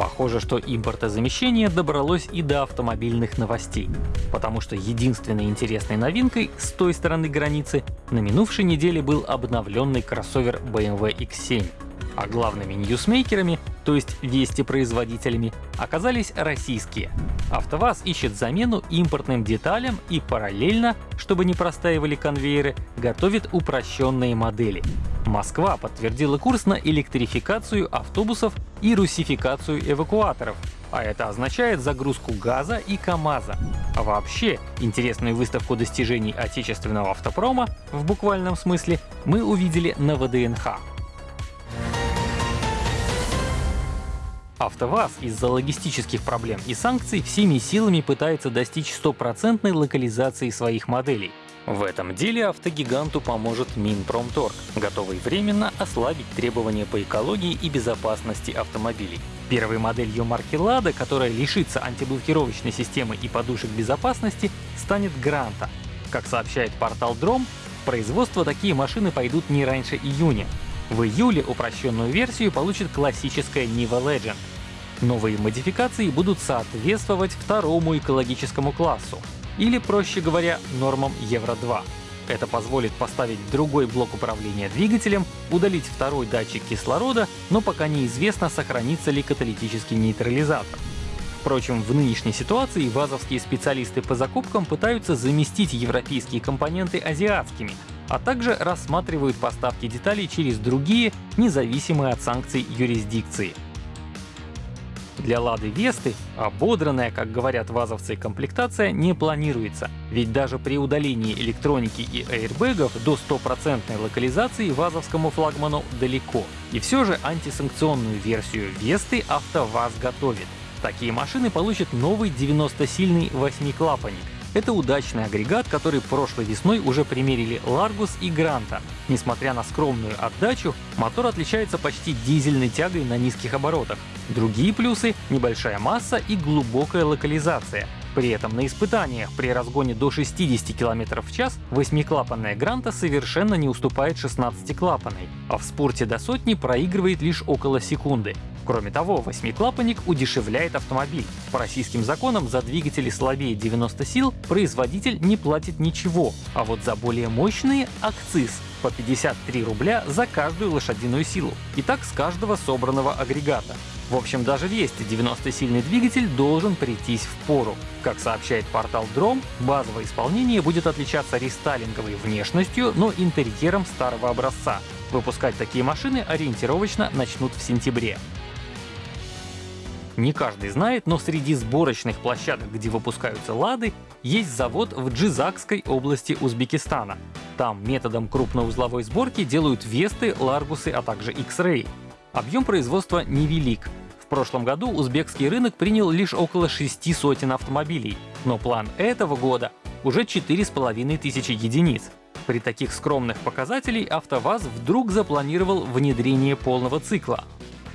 Похоже, что импортозамещение добралось и до автомобильных новостей, потому что единственной интересной новинкой с той стороны границы на минувшей неделе был обновленный кроссовер BMW X7 а главными ньюсмейкерами, то есть вести-производителями, оказались российские. АвтоВАЗ ищет замену импортным деталям и параллельно, чтобы не простаивали конвейеры, готовит упрощенные модели. Москва подтвердила курс на электрификацию автобусов и русификацию эвакуаторов, а это означает загрузку ГАЗа и КАМАЗа. А вообще, интересную выставку достижений отечественного автопрома, в буквальном смысле, мы увидели на ВДНХ. АвтоВАЗ из-за логистических проблем и санкций всеми силами пытается достичь стопроцентной локализации своих моделей. В этом деле автогиганту поможет Минпромторг, готовый временно ослабить требования по экологии и безопасности автомобилей. Первой моделью марки Lada, которая лишится антиблокировочной системы и подушек безопасности, станет Гранта. Как сообщает портал Дром, в производство такие машины пойдут не раньше июня. В июле упрощенную версию получит классическая Niva Legend. Новые модификации будут соответствовать второму экологическому классу, или, проще говоря, нормам Евро-2. Это позволит поставить другой блок управления двигателем, удалить второй датчик кислорода, но пока неизвестно, сохранится ли каталитический нейтрализатор. Впрочем, в нынешней ситуации вазовские специалисты по закупкам пытаются заместить европейские компоненты азиатскими, а также рассматривают поставки деталей через другие, независимые от санкций юрисдикции. Для Лады Весты ободранная, как говорят вазовцы, комплектация не планируется, ведь даже при удалении электроники и аэрбэгов до стопроцентной локализации вазовскому флагману далеко. И все же антисанкционную версию Весты АвтоВАЗ готовит. Такие машины получат новый 90-сильный восьмиклапанник, это удачный агрегат, который прошлой весной уже примерили Largus и Гранта. Несмотря на скромную отдачу, мотор отличается почти дизельной тягой на низких оборотах. Другие плюсы — небольшая масса и глубокая локализация. При этом на испытаниях при разгоне до 60 км в час восьмиклапанная Гранта совершенно не уступает 16-клапанной, а в спорте до сотни проигрывает лишь около секунды. Кроме того, восьмиклапанник удешевляет автомобиль. По российским законам за двигатели слабее 90 сил производитель не платит ничего, а вот за более мощные — акциз по 53 рубля за каждую лошадиную силу. И так с каждого собранного агрегата. В общем, даже весь 90-сильный двигатель должен прийтись в пору. Как сообщает портал Дром, базовое исполнение будет отличаться рестайлинговой внешностью, но интерьером старого образца. Выпускать такие машины ориентировочно начнут в сентябре. Не каждый знает, но среди сборочных площадок, где выпускаются «Лады», есть завод в Джизакской области Узбекистана. Там методом крупноузловой сборки делают Весты, Ларгусы, а также X-Ray. Объем производства невелик. В прошлом году узбекский рынок принял лишь около шести сотен автомобилей, но план этого года уже четыре с половиной тысячи единиц. При таких скромных показателей АвтоВАЗ вдруг запланировал внедрение полного цикла.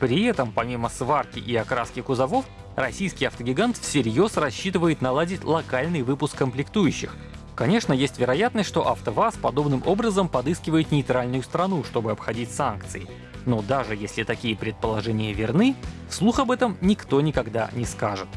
При этом, помимо сварки и окраски кузовов, российский автогигант всерьез рассчитывает наладить локальный выпуск комплектующих. Конечно, есть вероятность, что АвтоВАЗ подобным образом подыскивает нейтральную страну, чтобы обходить санкции. Но даже если такие предположения верны, вслух об этом никто никогда не скажет.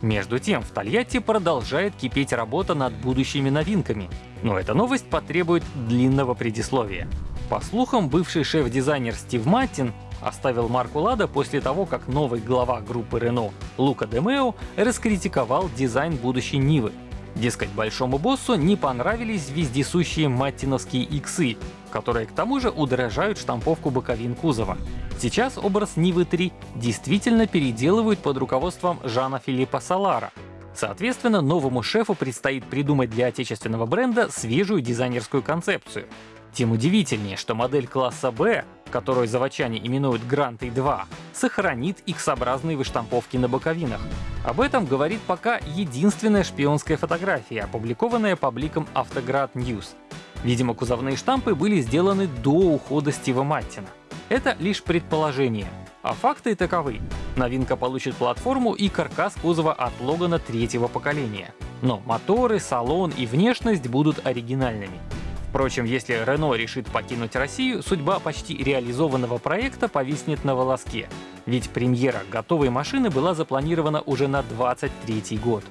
Между тем, в Тольятти продолжает кипеть работа над будущими новинками. Но эта новость потребует длинного предисловия. По слухам, бывший шеф-дизайнер Стив Маттин оставил марку Лада после того, как новый глава группы Renault Лука Демео раскритиковал дизайн будущей Нивы. Дескать, большому боссу не понравились вездесущие маттиновские иксы, которые к тому же удорожают штамповку боковин кузова. Сейчас образ Нивы 3 действительно переделывают под руководством Жана Филиппа Салара. Соответственно, новому шефу предстоит придумать для отечественного бренда свежую дизайнерскую концепцию. Тем удивительнее, что модель класса B, которую заводчане именуют Грантой 2, сохранит X-образные выштамповки на боковинах. Об этом говорит пока единственная шпионская фотография, опубликованная пабликом Автоград News. Видимо, кузовные штампы были сделаны до ухода Стива Маттина. Это лишь предположение. А факты таковы. Новинка получит платформу и каркас кузова от Логана третьего поколения. Но моторы, салон и внешность будут оригинальными. Впрочем, если Рено решит покинуть Россию, судьба почти реализованного проекта повиснет на волоске. ведь премьера готовой машины была запланирована уже на 23 год.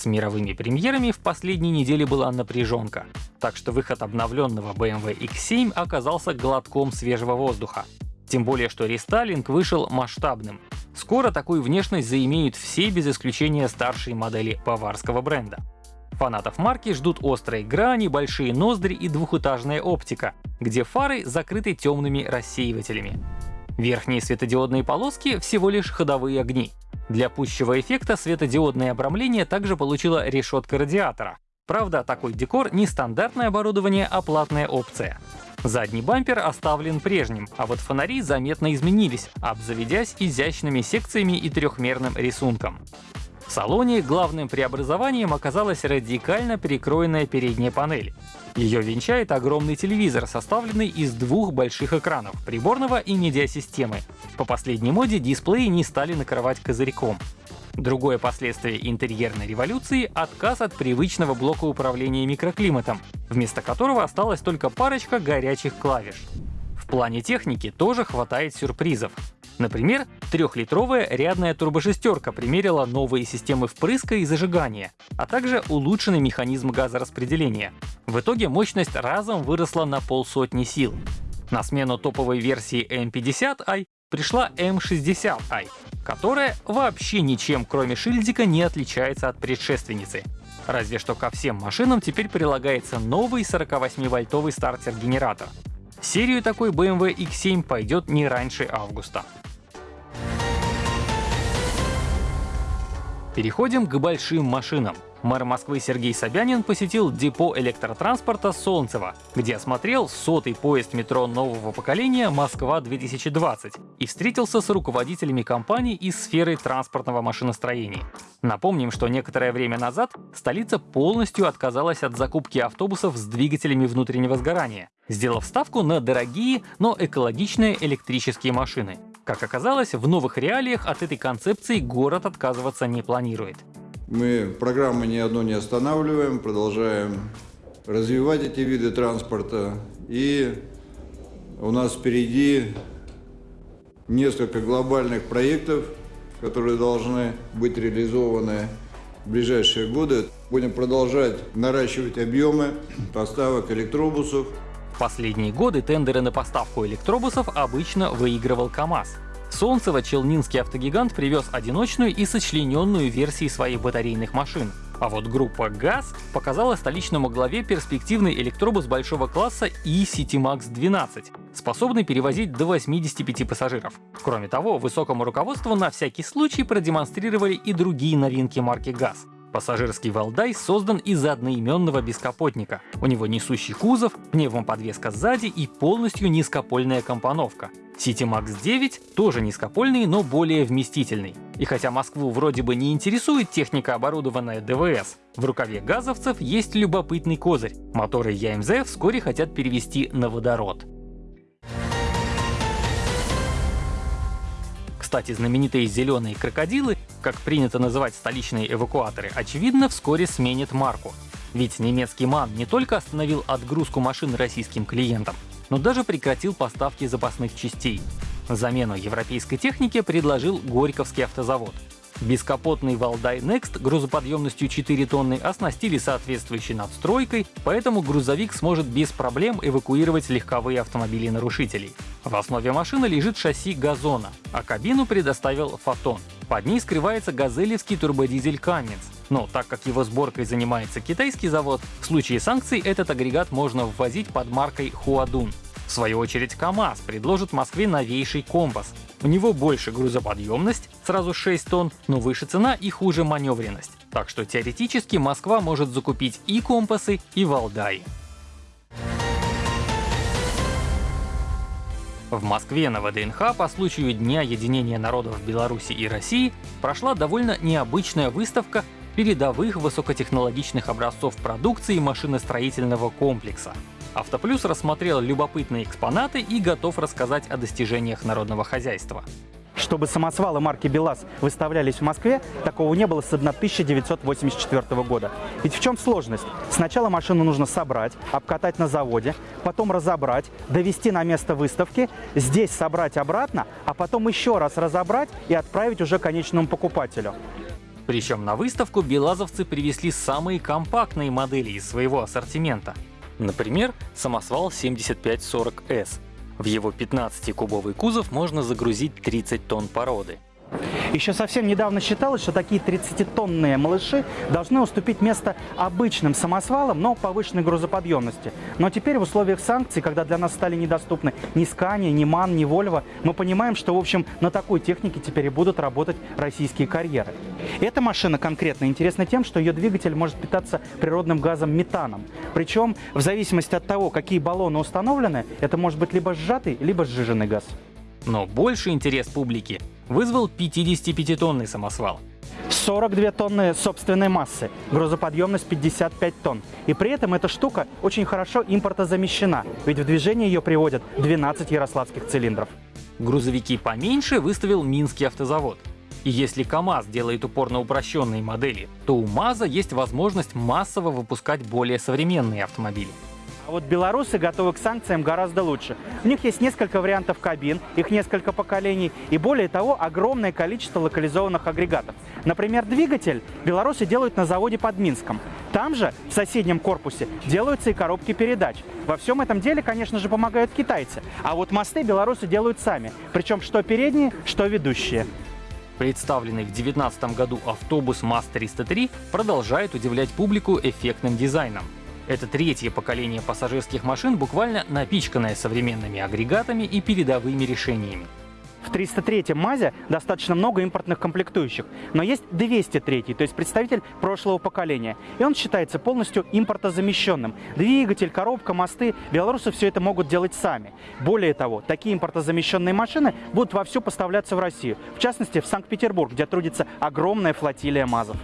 С мировыми премьерами в последней неделе была напряженка, так что выход обновленного BMW X7 оказался глотком свежего воздуха. Тем более, что рестайлинг вышел масштабным. Скоро такую внешность заимеют все без исключения старшие модели баварского бренда. Фанатов марки ждут острые грани, большие ноздри и двухэтажная оптика, где фары закрыты темными рассеивателями. Верхние светодиодные полоски — всего лишь ходовые огни. Для пущего эффекта светодиодное обрамление также получила решетка радиатора. Правда, такой декор не стандартное оборудование, а платная опция. Задний бампер оставлен прежним, а вот фонари заметно изменились, обзаведясь изящными секциями и трехмерным рисунком. В салоне главным преобразованием оказалась радикально перекроенная передняя панель. Ее венчает огромный телевизор, составленный из двух больших экранов — приборного и медиасистемы. По последней моде дисплеи не стали накрывать козырьком. Другое последствие интерьерной революции — отказ от привычного блока управления микроклиматом, вместо которого осталась только парочка горячих клавиш. В плане техники тоже хватает сюрпризов. Например, трехлитровая рядная турбошестерка примерила новые системы впрыска и зажигания, а также улучшенный механизм газораспределения. В итоге мощность разом выросла на полсотни сил. На смену топовой версии M50i пришла M60i, которая вообще ничем кроме шильдика не отличается от предшественницы. Разве что ко всем машинам теперь прилагается новый 48-вольтовый стартер-генератор. Серию такой BMW X7 пойдет не раньше августа. Переходим к большим машинам. Мэр Москвы Сергей Собянин посетил депо электротранспорта Солнцево, где осмотрел сотый поезд метро нового поколения «Москва-2020» и встретился с руководителями компаний из сферы транспортного машиностроения. Напомним, что некоторое время назад столица полностью отказалась от закупки автобусов с двигателями внутреннего сгорания, сделав ставку на дорогие, но экологичные электрические машины. Как оказалось, в новых реалиях от этой концепции город отказываться не планирует. Мы программы ни одну не останавливаем, продолжаем развивать эти виды транспорта. И у нас впереди несколько глобальных проектов, которые должны быть реализованы в ближайшие годы. Будем продолжать наращивать объемы поставок электробусов, последние годы тендеры на поставку электробусов обычно выигрывал КАМАЗ. Солнцево челнинский автогигант привез одиночную и сочлененную версии своих батарейных машин. А вот группа ГАЗ показала столичному главе перспективный электробус большого класса E-Citymax 12, способный перевозить до 85 пассажиров. Кроме того, высокому руководству на всякий случай продемонстрировали и другие новинки марки ГАЗ. Пассажирский Валдай создан из одноименного бескапотника. У него несущий кузов, пневмоподвеска сзади и полностью низкопольная компоновка. City Max 9 тоже низкопольный, но более вместительный. И хотя Москву вроде бы не интересует техника, оборудованная ДВС, в рукаве газовцев есть любопытный козырь. Моторы ЯМЗ вскоре хотят перевести на водород. Кстати, знаменитые зеленые крокодилы, как принято называть столичные эвакуаторы, очевидно, вскоре сменят марку. Ведь немецкий МАН не только остановил отгрузку машин российским клиентам, но даже прекратил поставки запасных частей. Замену европейской технике предложил Горьковский автозавод. Бескапотный Валдай Next грузоподъемностью 4 тонны оснастили соответствующей надстройкой, поэтому грузовик сможет без проблем эвакуировать легковые автомобили нарушителей. В основе машины лежит шасси газона, а кабину предоставил Фотон. Под ней скрывается газелевский турбодизель Cummins. Но так как его сборкой занимается китайский завод, в случае санкций этот агрегат можно ввозить под маркой Хуадун. В свою очередь КАМАЗ предложит Москве новейший компас. У него больше грузоподъемность, сразу 6 тонн, но выше цена и хуже маневренность. Так что теоретически Москва может закупить и компасы, и Валдай. В Москве на ВДНХ по случаю Дня единения народов Беларуси и России прошла довольно необычная выставка передовых высокотехнологичных образцов продукции машиностроительного комплекса. Автоплюс рассмотрел любопытные экспонаты и готов рассказать о достижениях народного хозяйства. чтобы самосвалы марки БелАЗ выставлялись в Москве, такого не было с 1984 года. Ведь в чем сложность? Сначала машину нужно собрать, обкатать на заводе, потом разобрать, довести на место выставки, здесь собрать обратно, а потом еще раз разобрать и отправить уже конечному покупателю. Причем на выставку белазовцы привезли самые компактные модели из своего ассортимента. Например, самосвал 7540S. В его 15-кубовый кузов можно загрузить 30 тонн породы. Еще совсем недавно считалось, что такие 30-тонные малыши должны уступить место обычным самосвалам, но повышенной грузоподъемности. Но теперь в условиях санкций, когда для нас стали недоступны ни Scania, ни MAN, ни Volvo, мы понимаем, что, в общем, на такой технике теперь и будут работать российские карьеры. Эта машина конкретно интересна тем, что ее двигатель может питаться природным газом метаном. Причем, в зависимости от того, какие баллоны установлены, это может быть либо сжатый, либо сжиженный газ. Но больше интерес публики вызвал 55-тонный самосвал. 42 тонны собственной массы, грузоподъемность 55 тонн. И при этом эта штука очень хорошо импортозамещена, ведь в движение ее приводят 12 ярославских цилиндров. Грузовики поменьше выставил Минский автозавод. И если КАМАЗ делает упор на упрощенные модели, то у МАЗа есть возможность массово выпускать более современные автомобили. А вот белорусы готовы к санкциям гораздо лучше. У них есть несколько вариантов кабин, их несколько поколений, и более того, огромное количество локализованных агрегатов. Например, двигатель белорусы делают на заводе под Минском. Там же, в соседнем корпусе, делаются и коробки передач. Во всем этом деле, конечно же, помогают китайцы. А вот мосты белорусы делают сами. Причем что передние, что ведущие. Представленный в 2019 году автобус МАЗ-303 продолжает удивлять публику эффектным дизайном. Это третье поколение пассажирских машин, буквально напичканное современными агрегатами и передовыми решениями. В 303-м МАЗе достаточно много импортных комплектующих, но есть 203-й, то есть представитель прошлого поколения. И он считается полностью импортозамещенным. Двигатель, коробка, мосты, белорусы все это могут делать сами. Более того, такие импортозамещенные машины будут вовсю поставляться в Россию. В частности, в Санкт-Петербург, где трудится огромная флотилия МАЗов.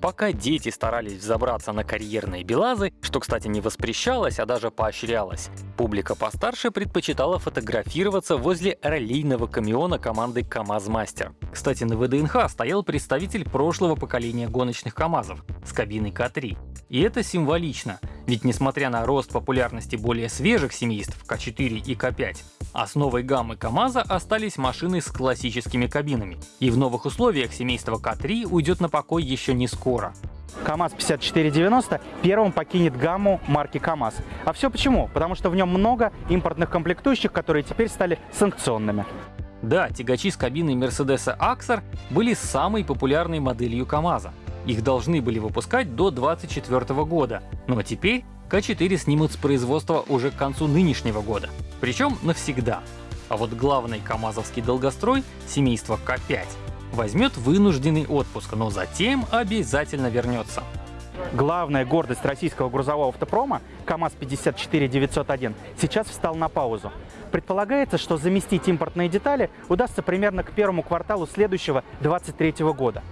Пока дети старались взобраться на карьерные белазы, что, кстати, не воспрещалось, а даже поощрялось, публика постарше предпочитала фотографироваться возле раллийного камиона команды КАМАЗ-Мастер. Кстати, на ВДНХ стоял представитель прошлого поколения гоночных КАМАЗов с кабиной К3. И это символично, ведь несмотря на рост популярности более свежих семейств К4 и К5, основой гаммы КАМАЗа остались машины с классическими кабинами. И в новых условиях семейство К3 уйдет на покой еще не скоро. КАМАЗ 5490 первым покинет гамму марки КАМАЗ. А все почему? Потому что в нем много импортных комплектующих, которые теперь стали санкционными. Да, тягачи с кабиной Мерседеса Аксар были самой популярной моделью КАМАЗа. Их должны были выпускать до 2024 года, но теперь К4 снимут с производства уже к концу нынешнего года. Причем навсегда. А вот главный КАМАЗовский долгострой, семейство К5, возьмет вынужденный отпуск, но затем обязательно вернется. Главная гордость российского грузового автопрома КАМАЗ-54-901 сейчас встал на паузу. Предполагается, что заместить импортные детали удастся примерно к первому кварталу следующего 2023 года.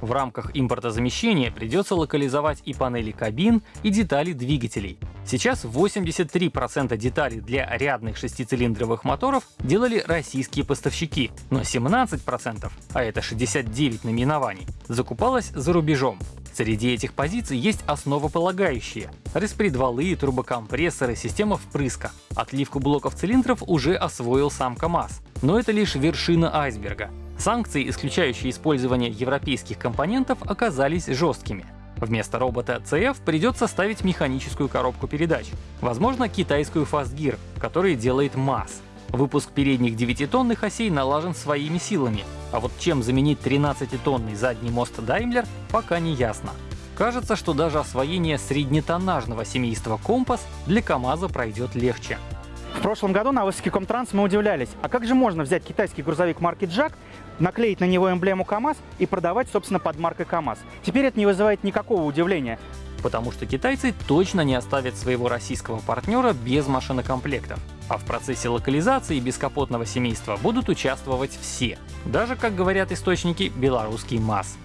В рамках импортозамещения придется локализовать и панели кабин, и детали двигателей. Сейчас 83% деталей для рядных шестицилиндровых моторов делали российские поставщики, но 17%, а это 69 наименований, закупалось за рубежом. Среди этих позиций есть основополагающие — распредвалы, турбокомпрессоры, система впрыска. Отливку блоков цилиндров уже освоил сам КАМАЗ. Но это лишь вершина айсберга. Санкции, исключающие использование европейских компонентов, оказались жесткими. Вместо робота CF придется ставить механическую коробку передач, возможно, китайскую Fastgear, который делает МАЗ. Выпуск передних 9-тонных осей налажен своими силами, а вот чем заменить 13-тонный задний мост Daimler пока не ясно. Кажется, что даже освоение среднетоннажного семейства Компас для КАМАЗа пройдет легче. Прошлом году на выставке Комтранс мы удивлялись, а как же можно взять китайский грузовик марки Джак, наклеить на него эмблему КАМАЗ и продавать, собственно, под маркой КАМАЗ? Теперь это не вызывает никакого удивления. Потому что китайцы точно не оставят своего российского партнера без машинокомплектов. А в процессе локализации бескапотного семейства будут участвовать все. Даже, как говорят источники, белорусский МАЗ.